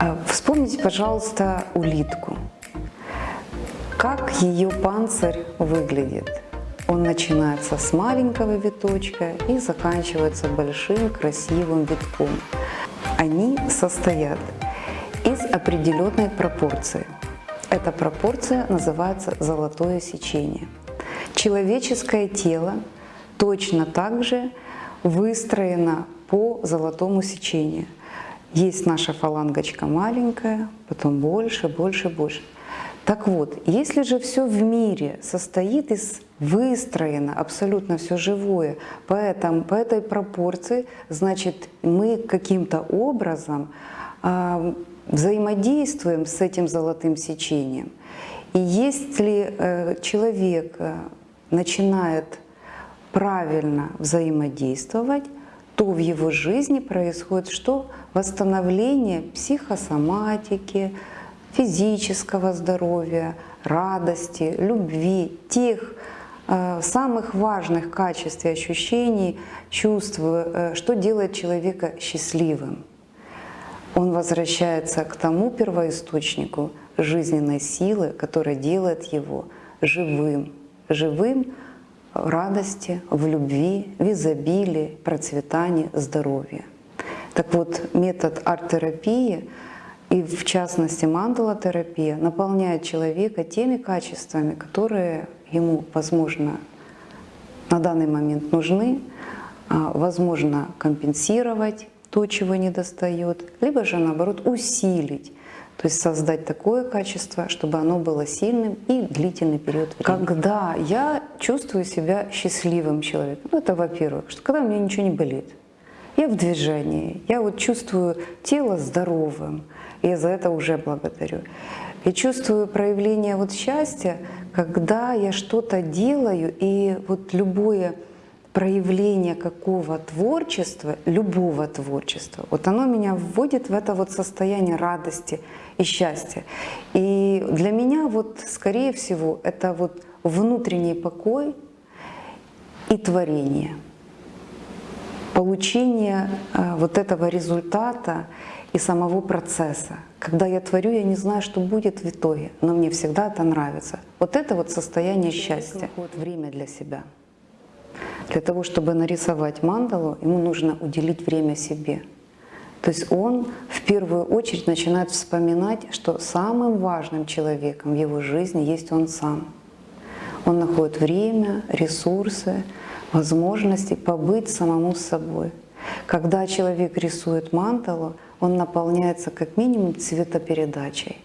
А Вспомните, пожалуйста, улитку. Как ее панцирь выглядит? Он начинается с маленького виточка и заканчивается большим красивым витком. Они состоят из определенной пропорции. Эта пропорция называется золотое сечение. Человеческое тело точно так же выстроено по золотому сечению. Есть наша фалангочка маленькая, потом больше, больше, больше. Так вот, если же все в мире состоит из выстроено абсолютно все живое по, этому, по этой пропорции, значит мы каким-то образом э, взаимодействуем с этим золотым сечением. И если э, человек э, начинает правильно взаимодействовать, то в его жизни происходит что? Восстановление психосоматики, физического здоровья, радости, любви, тех э, самых важных качеств и ощущений, чувств, э, что делает человека счастливым. Он возвращается к тому первоисточнику жизненной силы, которая делает его живым, живым радости, в любви, в изобилии, процветании, здоровье. Так вот, метод арт-терапии и в частности мандала-терапия наполняет человека теми качествами, которые ему, возможно, на данный момент нужны, а, возможно, компенсировать то, чего не достает, либо же наоборот усилить, то есть создать такое качество, чтобы оно было сильным и длительный период времени. Когда я чувствую себя счастливым человеком, ну это во-первых, что когда у меня ничего не болит, я в движении, я вот чувствую тело здоровым, и я за это уже благодарю. Я чувствую проявление вот счастья, когда я что-то делаю, и вот любое проявление какого творчества, любого творчества, вот оно меня вводит в это вот состояние радости и счастья. И для меня вот, скорее всего, это вот внутренний покой и творение. Получение э, вот этого результата и самого процесса. Когда я творю, я не знаю, что будет в итоге, но мне всегда это нравится. Вот это вот состояние счастья. Вот время для себя. Для того, чтобы нарисовать мандалу, ему нужно уделить время себе. То есть он в первую очередь начинает вспоминать, что самым важным человеком в его жизни есть он сам. Он находит время, ресурсы, возможности побыть самому собой. Когда человек рисует мандалу, он наполняется как минимум цветопередачей.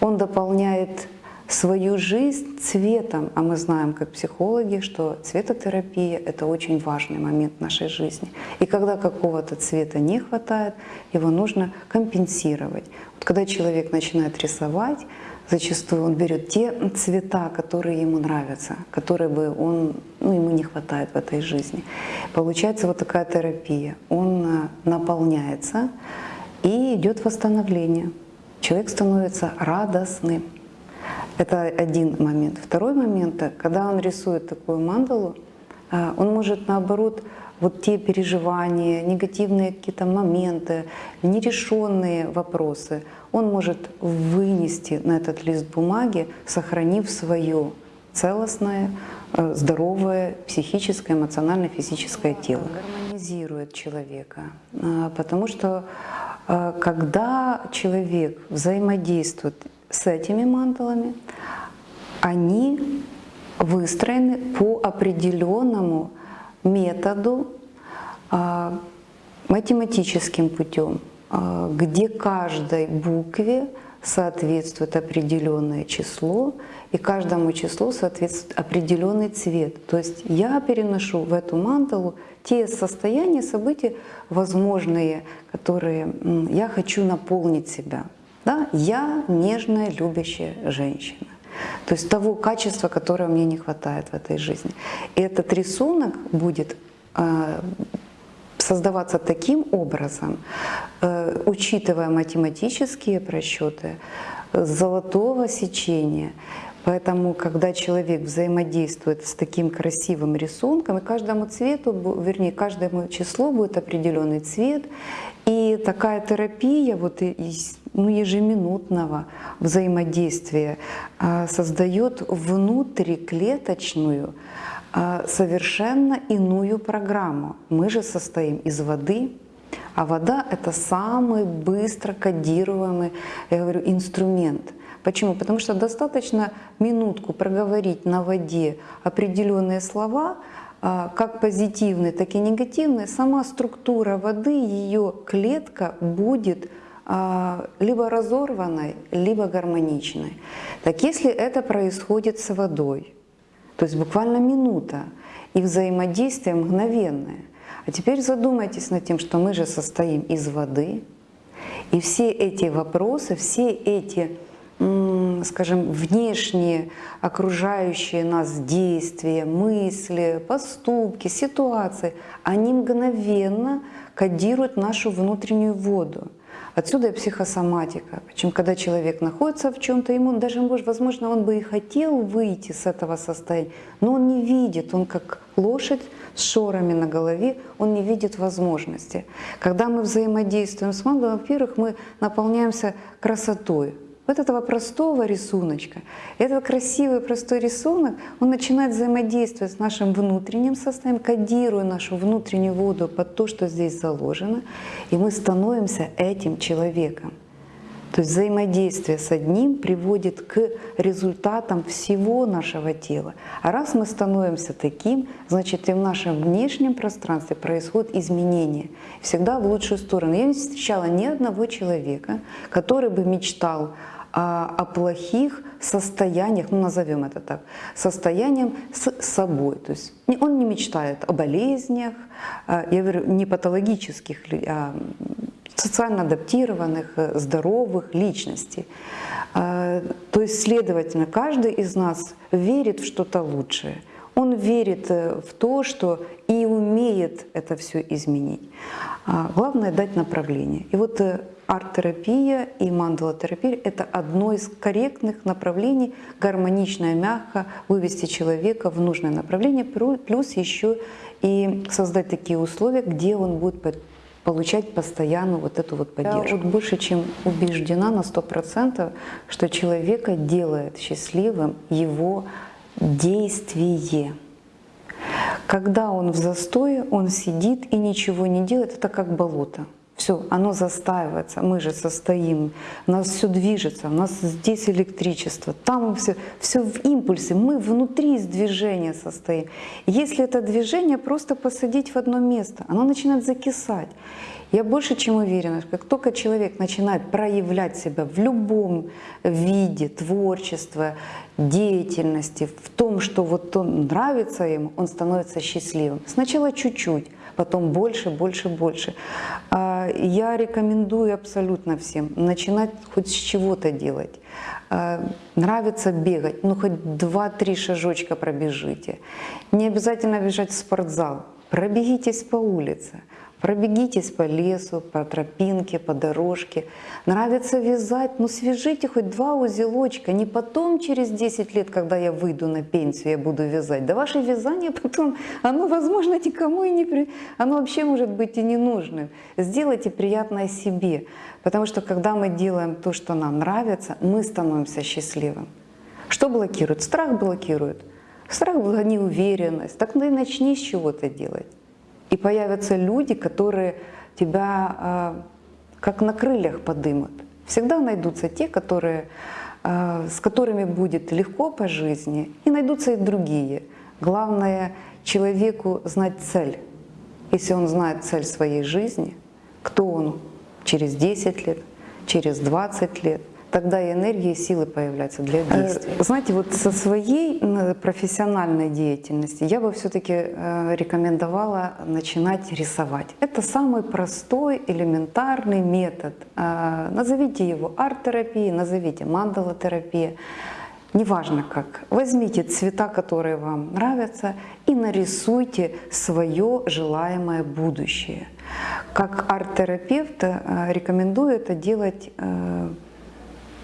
Он дополняет свою жизнь цветом, а мы знаем как психологи, что цветотерапия — это очень важный момент нашей жизни. И когда какого-то цвета не хватает, его нужно компенсировать. Вот когда человек начинает рисовать, зачастую он берет те цвета, которые ему нравятся, которые бы он, ну, ему не хватает в этой жизни. Получается вот такая терапия. Он э, наполняется, и идет восстановление. Человек становится радостным. Это один момент. Второй момент, когда он рисует такую мандалу, а, он может наоборот вот те переживания, негативные какие-то моменты, нерешенные вопросы, он может вынести на этот лист бумаги, сохранив свое целостное, э, здоровое психическое, эмоциональное, физическое тело. Гармонизирует человека, а, потому что а, когда человек взаимодействует с этими мандалами, они выстроены по определенному методу, а, математическим путем, а, где каждой букве соответствует определенное число, и каждому числу соответствует определенный цвет. То есть я переношу в эту мандалу те состояния, события возможные, которые я хочу наполнить себя. Да? Я нежная, любящая женщина. То есть того качества, которого мне не хватает в этой жизни. И этот рисунок будет э, создаваться таким образом, э, учитывая математические просчеты, золотого сечения, Поэтому, когда человек взаимодействует с таким красивым рисунком, и каждому цвету, вернее, каждому числу будет определенный цвет, и такая терапия вот из ну, ежеминутного взаимодействия а, создает внутриклеточную а, совершенно иную программу. Мы же состоим из воды, а вода – это самый быстро кодируемый, я говорю, инструмент. Почему? Потому что достаточно минутку проговорить на воде определенные слова, а, как позитивные, так и негативные, сама структура воды, ее клетка будет либо разорванной, либо гармоничной. Так если это происходит с водой, то есть буквально минута, и взаимодействие мгновенное. А теперь задумайтесь над тем, что мы же состоим из воды, и все эти вопросы, все эти, скажем, внешние окружающие нас действия, мысли, поступки, ситуации, они мгновенно кодируют нашу внутреннюю воду. Отсюда и психосоматика. Причем, когда человек находится в чем-то, ему даже, возможно, он бы и хотел выйти с этого состояния, но он не видит, он как лошадь с шорами на голове, он не видит возможности. Когда мы взаимодействуем с мангой, во-первых, мы наполняемся красотой, вот этого простого рисуночка, этот красивый простой рисунок, он начинает взаимодействовать с нашим внутренним состоянием, кодируя нашу внутреннюю воду под то, что здесь заложено, и мы становимся этим человеком. То есть взаимодействие с одним приводит к результатам всего нашего тела. А раз мы становимся таким, значит и в нашем внешнем пространстве происходят изменения. Всегда в лучшую сторону. Я не встречала ни одного человека, который бы мечтал а о плохих состояниях, ну назовем это так, состоянием с собой. То есть он не мечтает о болезнях, а, я говорю, не патологических, а социально адаптированных, э, здоровых личностей. А, то есть, следовательно, каждый из нас верит в что-то лучшее. Он верит э, в то, что и умеет это все изменить. Главное дать направление. И вот э, арт-терапия и мандала-терапия – это одно из корректных направлений, гармонично и мягко вывести человека в нужное направление, плюс еще и создать такие условия, где он будет получать постоянно вот эту вот поддержку. Я вот больше чем убеждена на 100%, что человека делает счастливым его действие. Когда он в застое, он сидит и ничего не делает, это как болото. Все, оно застаивается, мы же состоим, нас все движется, у нас здесь электричество, там все, все в импульсе, мы внутри из движения состоим. Если это движение просто посадить в одно место, оно начинает закисать. Я больше чем уверена, как только человек начинает проявлять себя в любом виде творчества, деятельности, в том, что вот он нравится ему, он становится счастливым. Сначала чуть-чуть, потом больше, больше, больше. А, я рекомендую абсолютно всем начинать хоть с чего-то делать. А, нравится бегать, ну хоть 2-3 шажочка пробежите. Не обязательно бежать в спортзал, пробегитесь по улице. Пробегитесь по лесу, по тропинке, по дорожке. Нравится вязать, ну свяжите хоть два узелочка. Не потом, через 10 лет, когда я выйду на пенсию, я буду вязать. Да ваше вязание потом, оно, возможно, никому и не... При... Оно вообще может быть и не нужным. Сделайте приятное себе. Потому что когда мы делаем то, что нам нравится, мы становимся счастливым. Что блокирует? Страх блокирует. Страх неуверенность. Так ну и начни с чего-то делать. И появятся люди, которые тебя э, как на крыльях подымут. Всегда найдутся те, которые, э, с которыми будет легко по жизни, и найдутся и другие. Главное человеку знать цель. Если он знает цель своей жизни, кто он через 10 лет, через 20 лет – тогда и энергия, и силы появляются для э, действия. Знаете, вот со своей профессиональной деятельности я бы все-таки э, рекомендовала начинать рисовать. Это самый простой, элементарный метод. Э, назовите его арт-терапией, назовите мандала-терапия. Неважно как. Возьмите цвета, которые вам нравятся, и нарисуйте свое желаемое будущее. Как арт-терапевт рекомендую это делать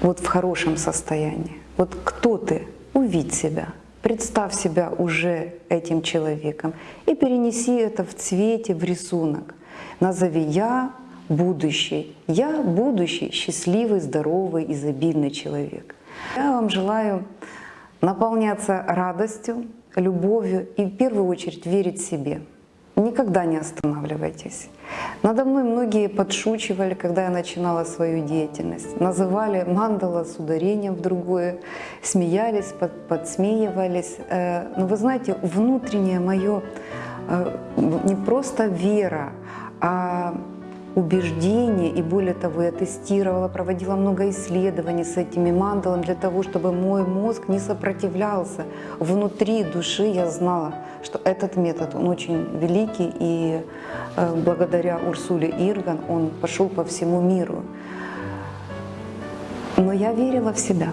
вот в хорошем состоянии. Вот кто ты? увидь себя, представь себя уже этим человеком и перенеси это в цвете, в рисунок. Назови «Я будущий». Я будущий, счастливый, здоровый, изобильный человек. Я вам желаю наполняться радостью, любовью и в первую очередь верить себе. Никогда не останавливайтесь. Надо мной многие подшучивали, когда я начинала свою деятельность. Называли мандала с ударением в другое, смеялись, под, подсмеивались. Э, но вы знаете, внутреннее мое э, не просто вера, а убеждение, и более того, я тестировала, проводила много исследований с этими мандалами для того, чтобы мой мозг не сопротивлялся. Внутри души я знала, этот метод, он очень великий, и э, благодаря Урсуле Ирган он пошел по всему миру. Но я верила в себя.